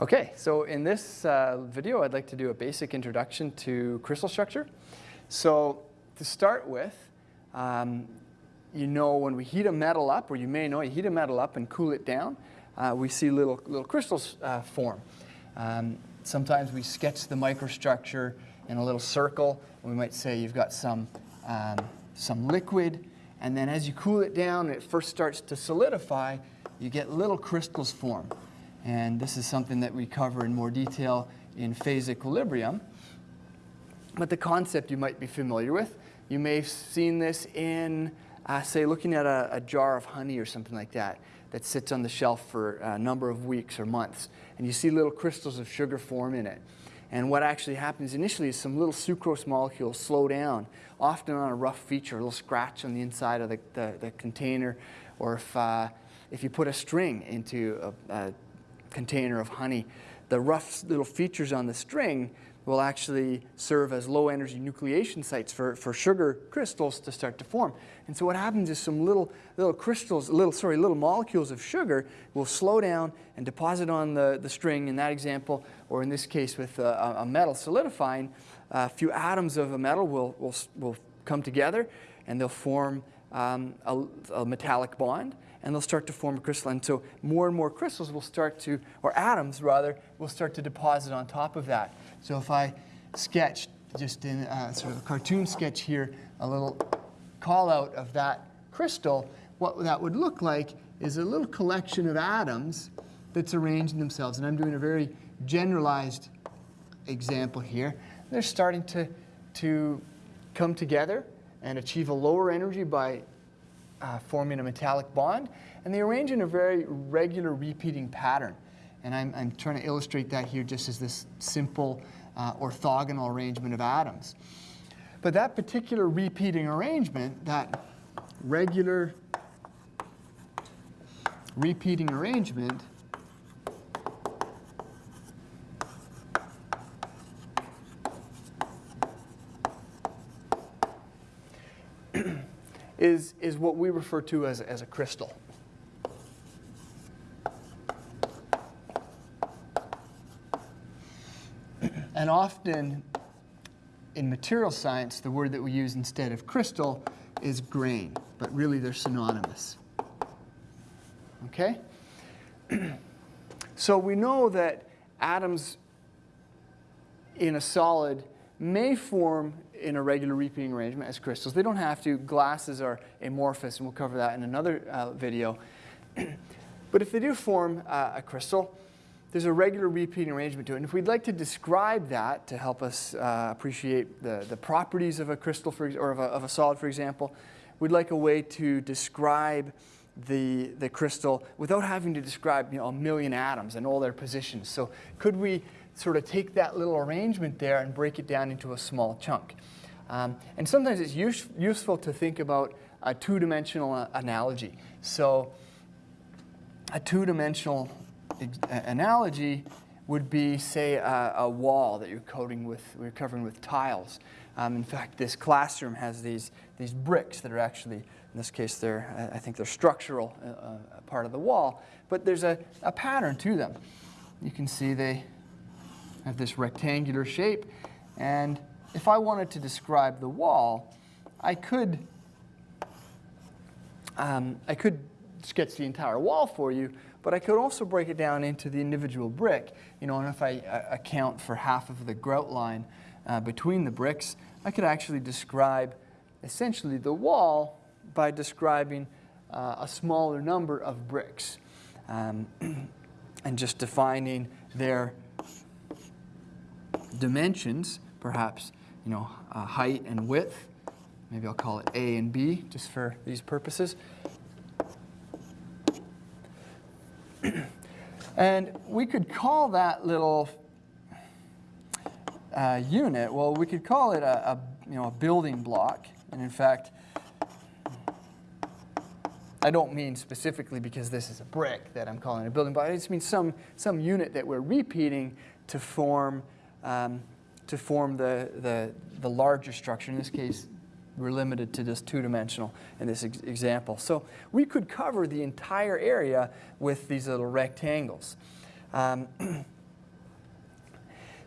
Okay, so in this uh, video, I'd like to do a basic introduction to crystal structure. So to start with, um, you know when we heat a metal up, or you may know you heat a metal up and cool it down, uh, we see little, little crystals uh, form. Um, sometimes we sketch the microstructure in a little circle. We might say you've got some, um, some liquid, and then as you cool it down and it first starts to solidify, you get little crystals form. And this is something that we cover in more detail in phase equilibrium. But the concept you might be familiar with. You may have seen this in, uh, say, looking at a, a, jar of honey or something like that that sits on the shelf for a number of weeks or months. And you see little crystals of sugar form in it. And what actually happens initially is some little sucrose molecules slow down, often on a rough feature, a little scratch on the inside of the, the, the container, or if, uh, if you put a string into a, a container of honey, the rough little features on the string will actually serve as low energy nucleation sites for, for sugar crystals to start to form. And so what happens is some little, little crystals, little, sorry, little molecules of sugar will slow down and deposit on the, the string in that example, or in this case with a, a metal solidifying, a few atoms of a metal will, will, will come together and they'll form um, a, a metallic bond and they'll start to form a crystal. And so more and more crystals will start to, or atoms rather, will start to deposit on top of that. So if I sketch just in a, sort of a cartoon sketch here, a little call out of that crystal, what that would look like is a little collection of atoms that's arranging themselves. And I'm doing a very generalized example here. They're starting to, to come together and achieve a lower energy by uh, forming a metallic bond, and they arrange in a very regular repeating pattern. And I'm, I'm trying to illustrate that here just as this simple uh, orthogonal arrangement of atoms. But that particular repeating arrangement, that regular repeating arrangement, is, is what we refer to as, as a crystal. And often in material science, the word that we use instead of crystal is grain, but really they're synonymous. Okay? so we know that atoms in a solid may form in a regular repeating arrangement as crystals. They don't have to. Glasses are amorphous, and we'll cover that in another uh, video. but if they do form uh, a crystal, there's a regular repeating arrangement to it. And if we'd like to describe that to help us uh, appreciate the, the properties of a crystal for, or of a, of a solid, for example, we'd like a way to describe the, the crystal without having to describe you know, a million atoms and all their positions. So could we sort of take that little arrangement there and break it down into a small chunk? Um, and sometimes it's use, useful to think about a two-dimensional uh, analogy. So a two-dimensional analogy would be, say, a, a, wall that you're coating with, you're covering with tiles. Um, in fact, this classroom has these, these bricks that are actually, in this case, they're, I think they're structural uh, uh, part of the wall, but there's a, a pattern to them. You can see they have this rectangular shape, and if I wanted to describe the wall, I could, um, I could sketch the entire wall for you, but I could also break it down into the individual brick. You know, and if I uh, account for half of the grout line uh, between the bricks, I could actually describe essentially the wall by describing uh, a smaller number of bricks um, and just defining their dimensions, perhaps, you know, uh, height and width. Maybe I'll call it A and B just for these purposes. And we could call that little uh, unit, well, we could call it a, a, you know, a building block. And in fact, I don't mean specifically because this is a brick that I'm calling a building block. I just mean some, some unit that we're repeating to form, um, to form the, the, the larger structure. In this case, we're limited to just two-dimensional in this ex example. So we could cover the entire area with these little rectangles. Um,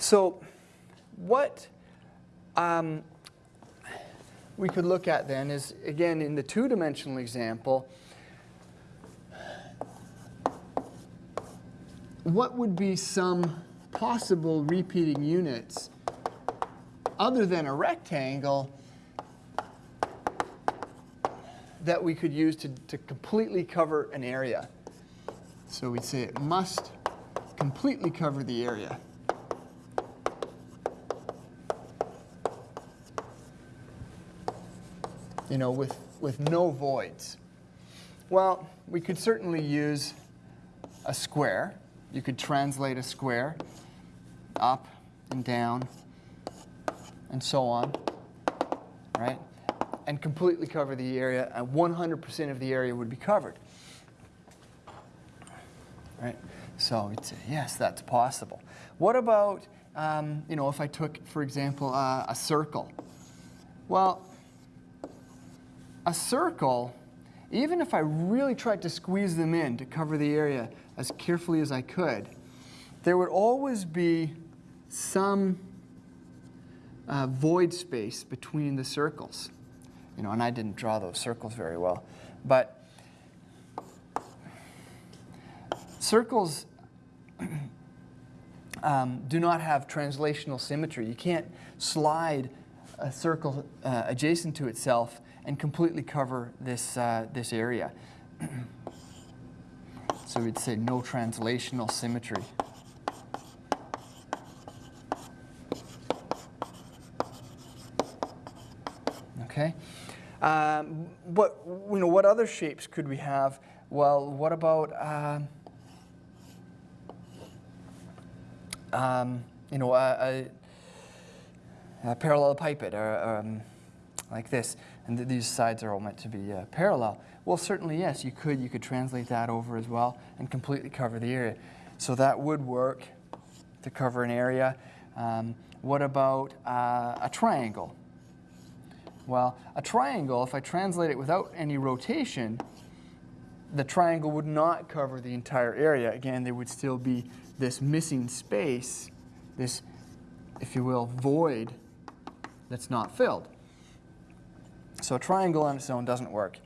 So what um, we could look at then is, again, in the two-dimensional example, what would be some possible repeating units other than a rectangle that we could use to, to completely cover an area. So we'd say it must completely cover the area. You know, with, with no voids. Well, we could certainly use a square. You could translate a square up and down and so on, right? And completely cover the area, and 100% of the area would be covered. Right? So say, yes, that's possible. What about, um, you know, if I took, for example, uh, a circle? Well, a circle, even if I really tried to squeeze them in to cover the area as carefully as I could, there would always be some uh, void space between the circles. You know, and I didn't draw those circles very well. But circles um, do not have translational symmetry. You can't slide a circle uh, adjacent to itself and completely cover this, uh, this area. so we'd say no translational symmetry. Okay. Um, what you know? What other shapes could we have? Well, what about um, um, you know a, a, a parallelepiped or um, like this, and th these sides are all meant to be uh, parallel. Well, certainly yes, you could. You could translate that over as well and completely cover the area. So that would work to cover an area. Um, what about uh, a triangle? Well, a triangle, if I translate it without any rotation, the triangle would not cover the entire area. Again, there would still be this missing space, this, if you will, void that's not filled. So a triangle on its own doesn't work.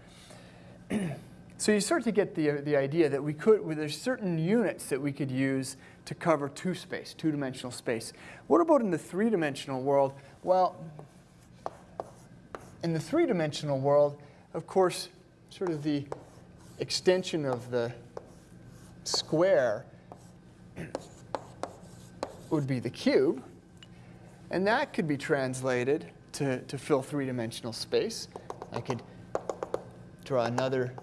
so you start to get the, the idea that we could, well, there's certain units that we could use to cover two space, two-dimensional space. What about in the three-dimensional world? Well, in the three-dimensional world, of course, sort of the extension of the square would be the cube. And that could be translated to, to fill three-dimensional space. I could draw another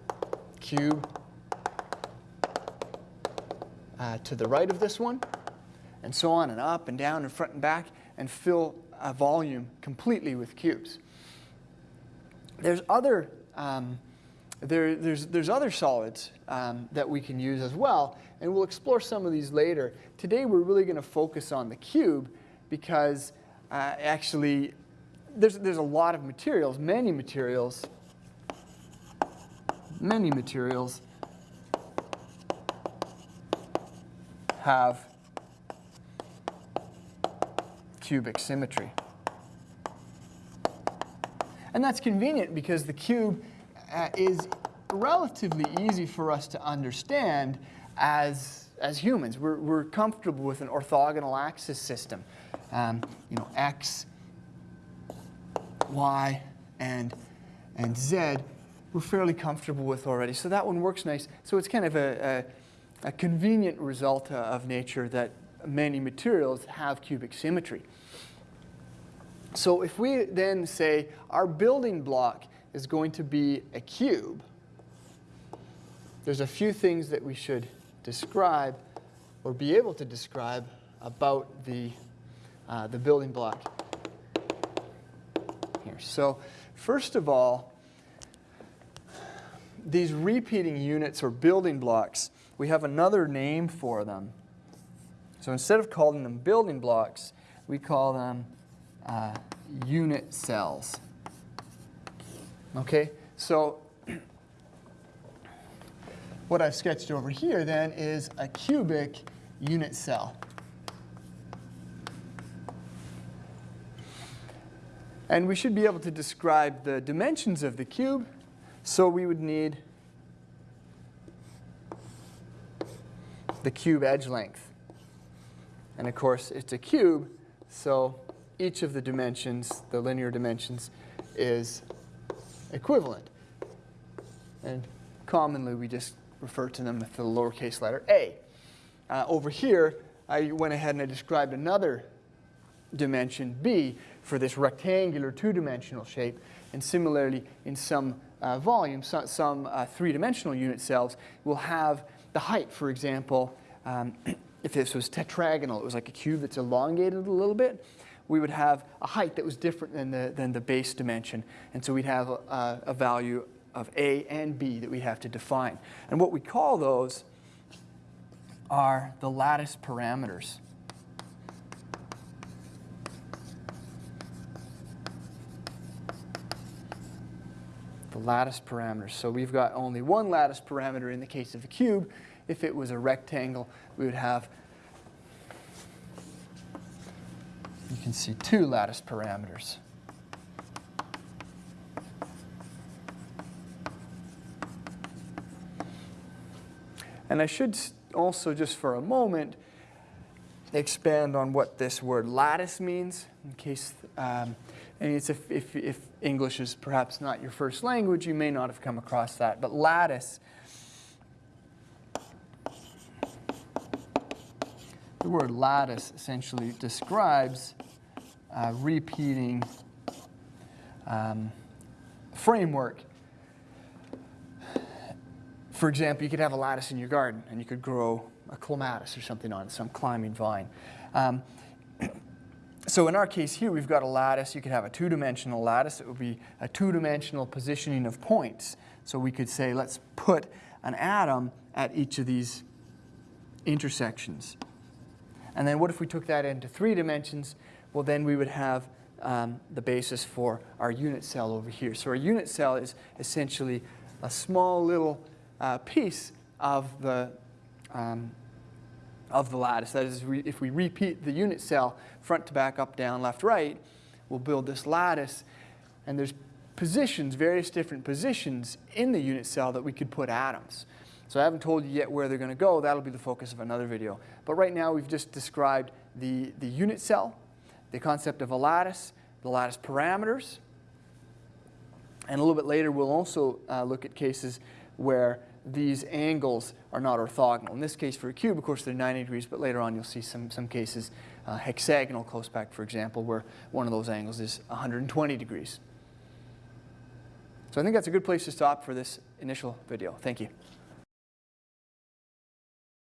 cube uh, to the right of this one, and so on, and up and down and front and back, and fill a volume completely with cubes. There's other, um, there, there's, there's other solids um, that we can use as well, and we'll explore some of these later. Today we're really going to focus on the cube because uh, actually there's, there's a lot of materials, many materials, many materials have cubic symmetry. And that's convenient because the cube uh, is relatively easy for us to understand as, as humans. We're, we're comfortable with an orthogonal axis system. Um, you know, x, y, and, and z, we're fairly comfortable with already. So that one works nice. So it's kind of a, a, a convenient result of nature that many materials have cubic symmetry. So if we then say our building block is going to be a cube, there's a few things that we should describe or be able to describe about the, uh, the building block So first of all, these repeating units or building blocks, we have another name for them. So instead of calling them building blocks, we call them uh, unit cells. Okay, so what I've sketched over here then is a cubic unit cell. And we should be able to describe the dimensions of the cube. So we would need the cube edge length. And of course, it's a cube, so each of the dimensions, the linear dimensions, is equivalent. And commonly, we just refer to them with the lowercase letter a. Uh, over here, I went ahead and I described another dimension b for this rectangular two-dimensional shape. And similarly, in some uh, volumes, some, some uh, three-dimensional unit cells will have the height, for example, um, if this was tetragonal, it was like a cube that's elongated a little bit, we would have a height that was different than the, than the base dimension. And so we'd have a, a value of A and B that we have to define. And what we call those are the lattice parameters. Lattice parameters. So we've got only one lattice parameter in the case of a cube. If it was a rectangle, we would have, you can see two lattice parameters. And I should also, just for a moment, expand on what this word lattice means, in case, um, and it's if, if, if, English is perhaps not your first language, you may not have come across that. But lattice, the word lattice essentially describes a repeating um, framework for example, you could have a lattice in your garden and you could grow a clematis or something on it, some climbing vine. Um, so in our case here, we've got a lattice. You could have a two-dimensional lattice. It would be a two-dimensional positioning of points. So we could say, let's put an atom at each of these intersections. And then what if we took that into three dimensions? Well, then we would have um, the basis for our unit cell over here. So our unit cell is essentially a small little uh, piece of the, um, of the lattice. That is, if we repeat the unit cell front to back, up, down, left, right, we'll build this lattice. And there's positions, various different positions in the unit cell that we could put atoms. So I haven't told you yet where they're going to go. That'll be the focus of another video. But right now, we've just described the, the unit cell, the concept of a lattice, the lattice parameters. And a little bit later, we'll also uh, look at cases where these angles are not orthogonal. In this case, for a cube, of course, they're 90 degrees, but later on you'll see some, some cases, uh, hexagonal close packed, for example, where one of those angles is 120 degrees. So I think that's a good place to stop for this initial video. Thank you.